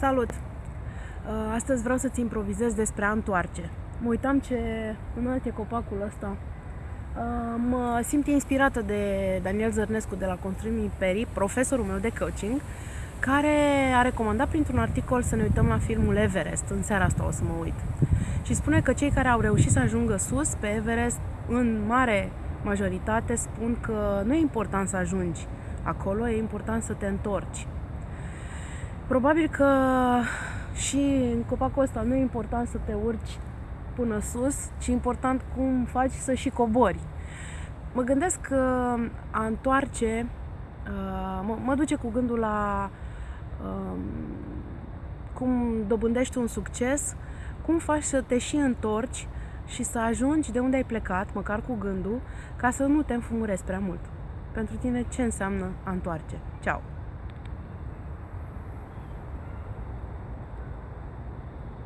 Salut! Uh, astăzi vreau să-ți improvizez despre a întoarce. Mă uitam ce înalt e copacul ăsta. Uh, mă simt inspirată de Daniel Zărnescu de la Construim Imperii, profesorul meu de coaching, care a recomandat printr-un articol să ne uităm la filmul Everest. În seara asta o să mă uit. Și spune că cei care au reușit să ajungă sus pe Everest, în mare majoritate, spun că nu e important să ajungi acolo, e important să te întorci. Probabil că și în copacul ăsta nu e important să te urci până sus, ci e important cum faci să și cobori. Mă gândesc că a întoarce uh, mă, mă duce cu gândul la um, cum dobândești un succes, cum faci să te și întorci și să ajungi de unde ai plecat, măcar cu gândul, ca să nu te înfumurezi prea mult. Pentru tine ce înseamnă a întoarce? Ceau!